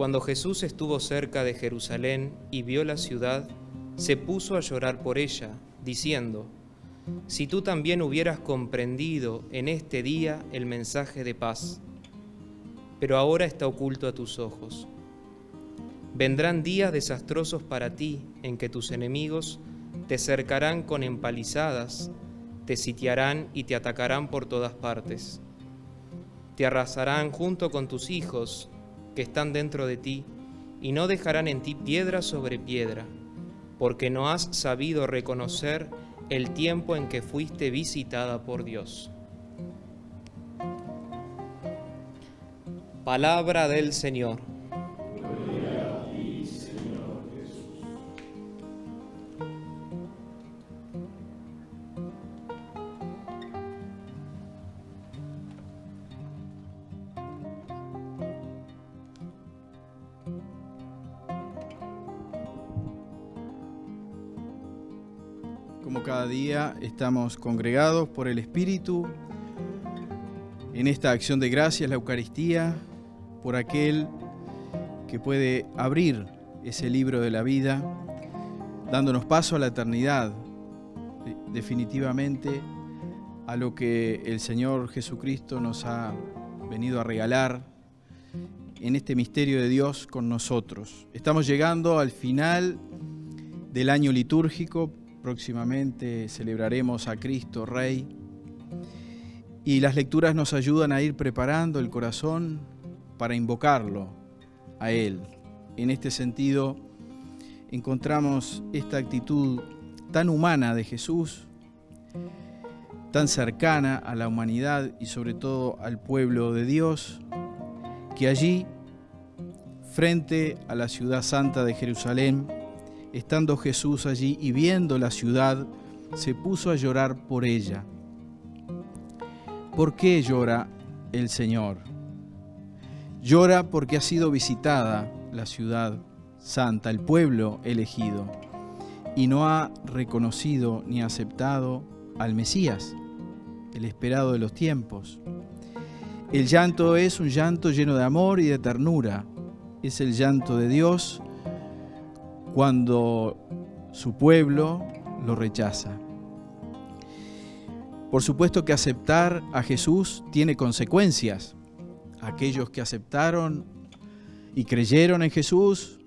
Cuando Jesús estuvo cerca de Jerusalén y vio la ciudad, se puso a llorar por ella, diciendo, Si tú también hubieras comprendido en este día el mensaje de paz, pero ahora está oculto a tus ojos. Vendrán días desastrosos para ti en que tus enemigos te cercarán con empalizadas, te sitiarán y te atacarán por todas partes. Te arrasarán junto con tus hijos que están dentro de ti, y no dejarán en ti piedra sobre piedra, porque no has sabido reconocer el tiempo en que fuiste visitada por Dios. Palabra del Señor. Como cada día estamos congregados por el Espíritu en esta acción de gracias, la Eucaristía, por aquel que puede abrir ese libro de la vida, dándonos paso a la eternidad, definitivamente a lo que el Señor Jesucristo nos ha venido a regalar en este misterio de Dios con nosotros. Estamos llegando al final del año litúrgico, próximamente celebraremos a Cristo Rey y las lecturas nos ayudan a ir preparando el corazón para invocarlo a Él. En este sentido, encontramos esta actitud tan humana de Jesús, tan cercana a la humanidad y sobre todo al pueblo de Dios, que allí, frente a la ciudad santa de Jerusalén, estando Jesús allí y viendo la ciudad, se puso a llorar por ella. ¿Por qué llora el Señor? Llora porque ha sido visitada la ciudad santa, el pueblo elegido, y no ha reconocido ni aceptado al Mesías, el esperado de los tiempos. El llanto es un llanto lleno de amor y de ternura. Es el llanto de Dios cuando su pueblo lo rechaza. Por supuesto que aceptar a Jesús tiene consecuencias. Aquellos que aceptaron y creyeron en Jesús,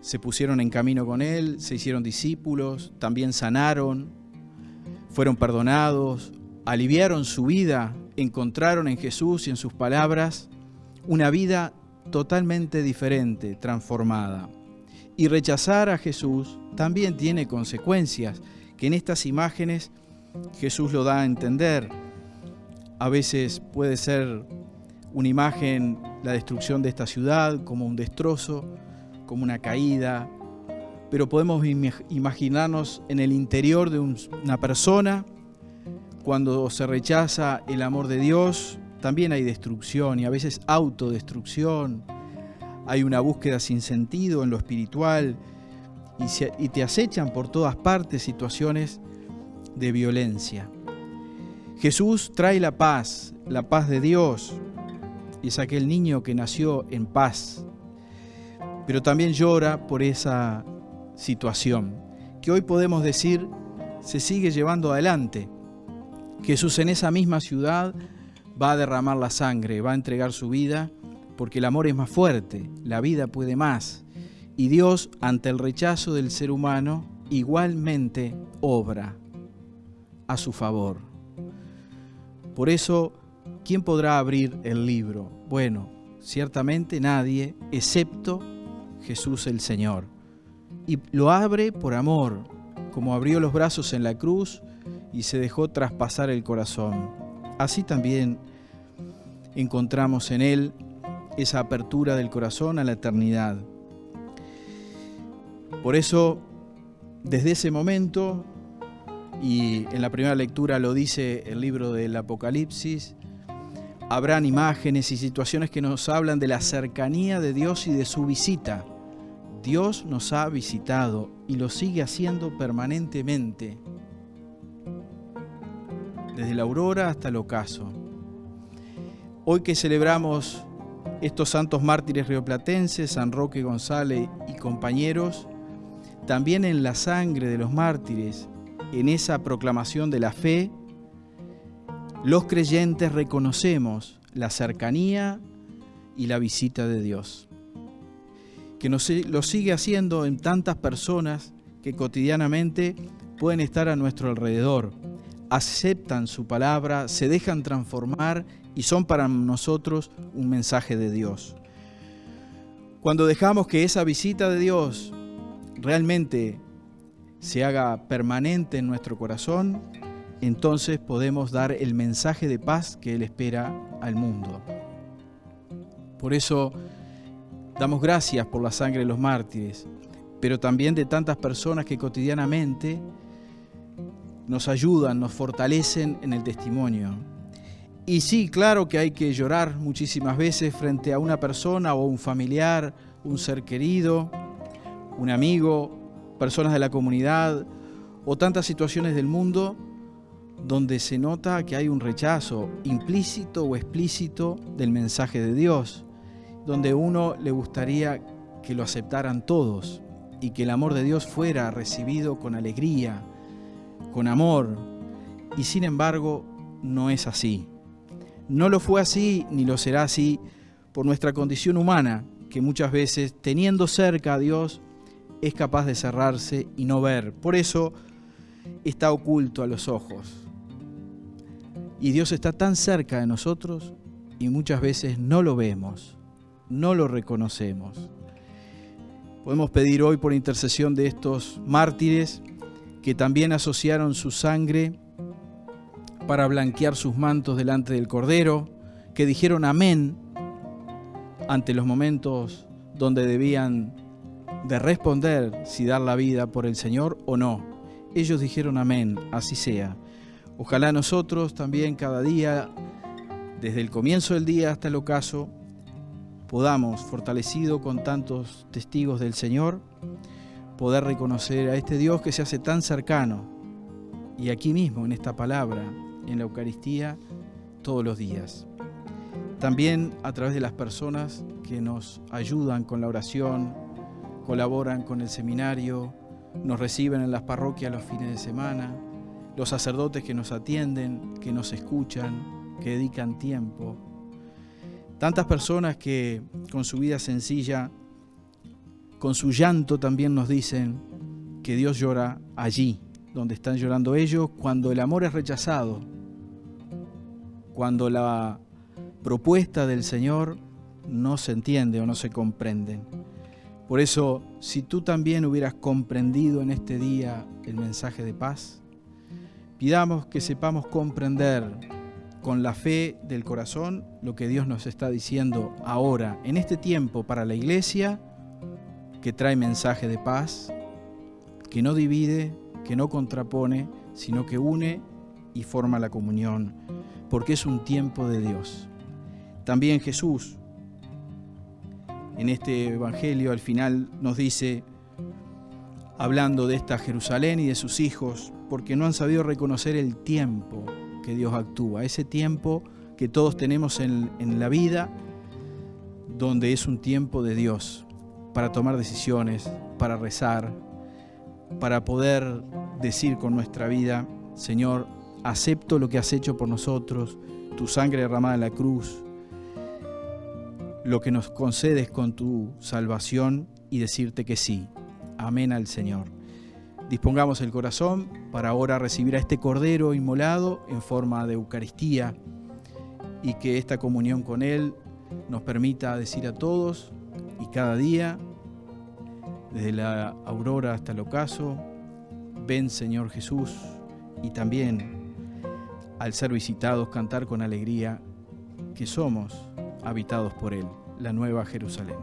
se pusieron en camino con Él, se hicieron discípulos, también sanaron, fueron perdonados, aliviaron su vida, encontraron en Jesús y en sus palabras una vida totalmente diferente, transformada. Y rechazar a Jesús también tiene consecuencias, que en estas imágenes Jesús lo da a entender. A veces puede ser una imagen la destrucción de esta ciudad, como un destrozo, como una caída, pero podemos imaginarnos en el interior de una persona, cuando se rechaza el amor de Dios, también hay destrucción y a veces autodestrucción, hay una búsqueda sin sentido en lo espiritual y, te acechan por todas partes situaciones de violencia. Jesús trae la paz, la paz de Dios, y es aquel niño que nació en paz, pero también llora por esa situación, que hoy podemos decir se sigue llevando adelante. Jesús en esa misma ciudad va a derramar la sangre, va a entregar su vida, porque el amor es más fuerte, la vida puede más, y Dios, ante el rechazo del ser humano, igualmente obra a su favor. Por eso, ¿quién podrá abrir el libro? Bueno, ciertamente nadie, excepto Jesús el Señor. Y lo abre por amor, como abrió los brazos en la cruz y se dejó traspasar el corazón. Así también encontramos en Él esa apertura del corazón a la eternidad. Por eso, desde ese momento, y en la primera lectura lo dice el libro del Apocalipsis, habrán imágenes y situaciones que nos hablan de la cercanía de Dios y de su visita. Dios nos ha visitado y lo sigue haciendo permanentemente. desde la aurora hasta el ocaso. Hoy que celebramos estos santos mártires rioplatenses, San Roque González y compañeros, también en la sangre de los mártires, en esa proclamación de la fe, los creyentes reconocemos la cercanía y la visita de Dios, que nos, lo sigue haciendo en tantas personas que cotidianamente pueden estar a nuestro alrededor, aceptan su palabra, se dejan transformar y son para nosotros un mensaje de Dios. Cuando dejamos que esa visita de Dios realmente se haga permanente en nuestro corazón, entonces podemos dar el mensaje de paz que Él espera al mundo. Por eso damos gracias por la sangre de los mártires, pero también de tantas personas que cotidianamente nos ayudan, nos fortalecen en el testimonio. Y sí, claro que hay que llorar muchísimas veces frente a una persona o un familiar, un ser querido, un amigo, personas de la comunidad o tantas situaciones del mundo donde se nota que hay un rechazo implícito o explícito del mensaje de Dios, donde uno le gustaría que lo aceptaran todos y que el amor de Dios fuera recibido con alegría, con amor, y sin embargo no es así. No lo fue así ni lo será así por nuestra condición humana, que muchas veces, teniendo cerca a Dios, es capaz de cerrarse y no ver. Por eso está oculto a los ojos. Y Dios está tan cerca de nosotros y muchas veces no lo vemos, no lo reconocemos. Podemos pedir hoy por intercesión de estos mártires que también asociaron su sangre para blanquear sus mantos delante del Cordero, que dijeron amén ante los momentos donde debían de responder si dar la vida por el Señor o no. Ellos dijeron amén, así sea. Ojalá nosotros también cada día, desde el comienzo del día hasta el ocaso, podamos, fortalecido con tantos testigos del Señor, poder reconocer a este Dios que se hace tan cercano y aquí mismo en esta palabra, en la Eucaristía, todos los días. También a través de las personas que nos ayudan con la oración, colaboran con el seminario, nos reciben en las parroquias los fines de semana, los sacerdotes que nos atienden, que nos escuchan, que dedican tiempo. Tantas personas que con su vida sencilla con su llanto también nos dicen que Dios llora allí, donde están llorando ellos, cuando el amor es rechazado, cuando la propuesta del Señor no se entiende o no se comprende. Por eso, si tú también hubieras comprendido en este día el mensaje de paz, pidamos que sepamos comprender con la fe del corazón lo que Dios nos está diciendo ahora, en este tiempo, para la iglesia que trae mensaje de paz, que no divide, que no contrapone, sino que une y forma la comunión, porque es un tiempo de Dios. También Jesús, en este Evangelio al final nos dice, hablando de esta Jerusalén y de sus hijos, porque no han sabido reconocer el tiempo que Dios actúa, ese tiempo que todos tenemos en, en la vida, donde es un tiempo de Dios, para tomar decisiones, para rezar, para poder decir con nuestra vida, Señor, acepto lo que has hecho por nosotros, tu sangre derramada en la cruz, lo que nos concedes con tu salvación y decirte que sí. Amén al Señor. Dispongamos el corazón para ahora recibir a este Cordero inmolado en forma de Eucaristía y que esta comunión con Él nos permita decir a todos, y cada día, desde la aurora hasta el ocaso, ven Señor Jesús y también al ser visitados cantar con alegría que somos habitados por Él, la nueva Jerusalén.